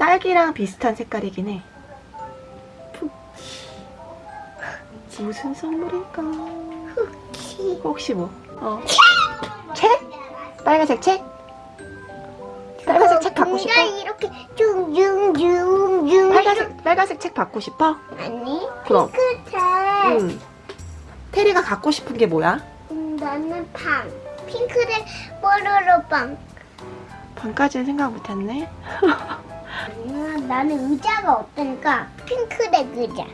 딸기랑 비슷한 색깔이긴 해. 무슨 선물일까? 혹시 뭐? 어. 책? 빨간색 책? 빨간색 책 받고 싶어? 이렇게 쭝쭝쭝쭝 빨간색, 빨간색 책 받고 싶어? 아니 그럼. 핑크색 응. 테리가 갖고 싶은 게 뭐야? 음, 나는 팡 핑크색 뽀로로 빵 반까지는 생각 못했네. 음, 나는 의자가 없으니까 핑크색 의자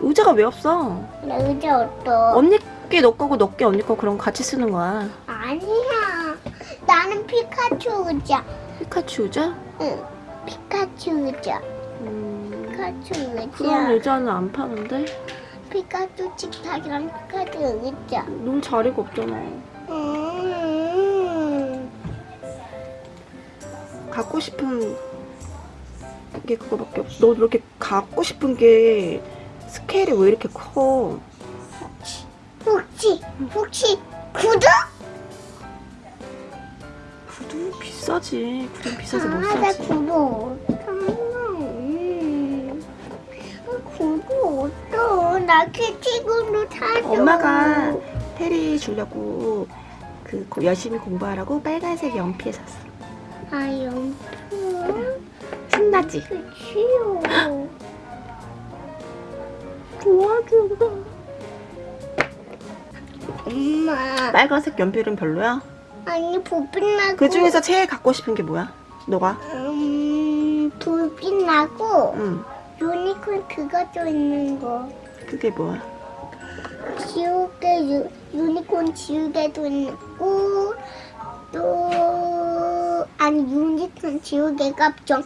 의자가 왜 없어? 나 의자 어떠 언니 게너 거고 너 게 언니 거 그런 거 같이 쓰는 거야. 아니야 나는 피카츄 의자 피카츄 의자? 응 피카츄 의자 음, 피카츄 그런 의자 의자는 안 파는데? 피카츄 식탁이랑 피카츄 의자 놀 자리가 없잖아. 음. 갖고 싶은 게 그거밖에 없어. 너 이렇게 갖고 싶은 게 스케일이 왜 이렇게 커? 혹시 혹시 구두? 구두 비싸지. 구두 비싸서 못 아, 나 사지. 구두 음. 구두 어떠? 나 키티구두 사줘. 엄마가 테리 주려고 그 고- 열심히 공부하라고 빨간색 연필 샀어. 아 연필. 신나지? 그치요. 도와줘. 엄마. 빨간색 연필은 별로야? 아니 불빛 나고. 그 중에서 제일 갖고 싶은 게 뭐야? 너가? 음 불빛 나고 응. 유니콘 그거 좀 있는 거. 그게 뭐야? 지우개 유, 유니콘 지우개도 있고 또 아니 유니콘 지우개가 좀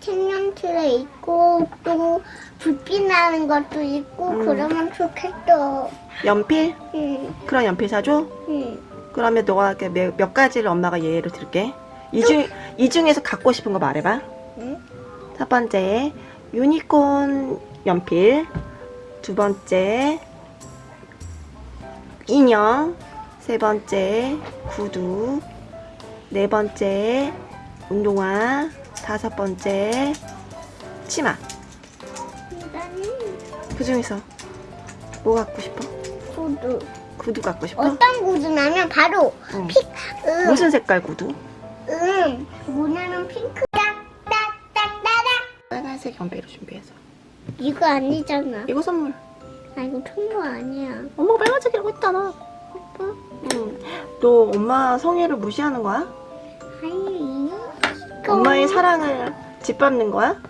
색연틀에 있고 또 불빛 나는 것도 있고 음. 그러면 좋겠어. 연필? 응, 그런 연필 사줘? 응. 그러면 너가 몇, 몇 가지를 엄마가 예를 들게. 이, 중, 이 중에서 갖고 싶은 거 말해봐. 응? 첫 번째, 유니콘 연필. 두 번째, 인형. 세 번째, 구두. 네 번째, 운동화. 다섯 번째, 치마. 그 중에서 뭐 갖고 싶어? 구두. 구두 갖고 싶어? 어떤 구두냐면 바로 응. 픽, 음, 무슨 색깔 구두? 음, 뭐냐면 핑크. 빨간색 연필로 준비해서. 이거 아니잖아. 이거 선물. 아 이거 통보 아니야. 엄마가 빨간색이라고 했잖아. 응. 너 엄마 성애를 무시하는 거야? 엄마의 사랑을 짓밟는 거야?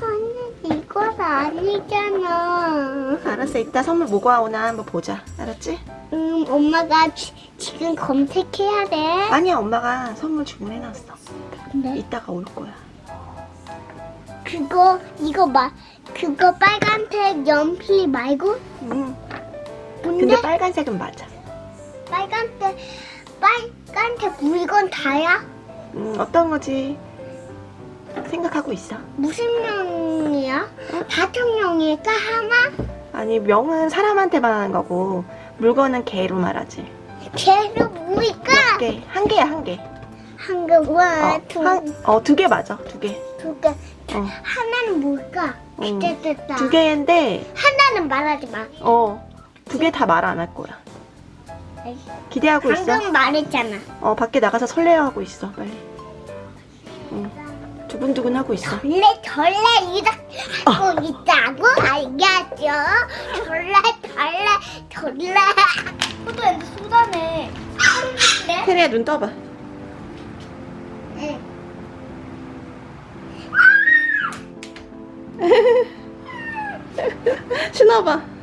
아니 이건 아니잖아. 알았어. 이따 선물 뭐가 오나 한번 보자. 알았지? 음 엄마가 지, 지금 검색해야 돼. 아니야. 엄마가 선물 주문해놨어. 근데 이따가 올 거야. 그거 이거 마 그거 빨간색 연필 말고 응. 뭔데? 근데 빨간색은 맞아. 빨간색 빨 간색 물건 다야? 음, 어떤 거지? 생각하고 있어. 무슨 명이야? 다섯 명일까 하나? 아니, 명은 사람한테만 하는 거고, 물건은 개로 말하지. 걔도 뭐일까? 몇 개? 한 개야, 한 개. 한 개 와, 어, 두, 한, 어, 두 개 맞아. 두 개. 두 개. 어. 하나는 뭘까? 음, 기대됐다. 두 개인데, 하나는 말하지 마. 어, 두 개 다 말 안 할 거야. 기대하고 있어. 방금 말했잖아. 어, 밖에 나가서 설레하고 있어, 빨리. 응. 두근두근 하고 있어. 원래 절레 이렇게 하고 있다고 알겠죠? 절레 절레 절레. 소도 엔드 소다네. 네? 테리야, 눈 떠봐. 응. 신어봐.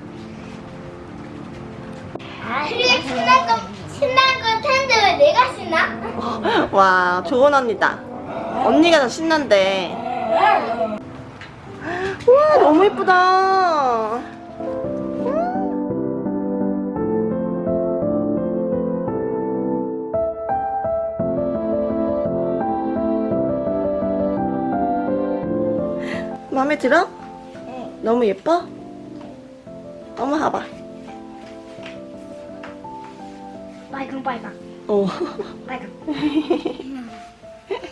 그래 신난 거 신난 거 텐데 왜 내가 신나? 와, 좋은 언니다. 언니가 더 신난데. 우와, 너무 예쁘다. 마음에 들어? 응. 너무 예뻐? 엄마 봐봐. 빨강 빨강 어. 빨강.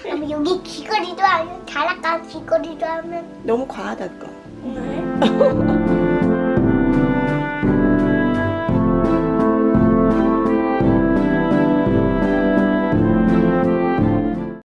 그럼 여기 귀걸이도 하면 자락가 귀걸이도 하면 너무 과하다 그거. 네.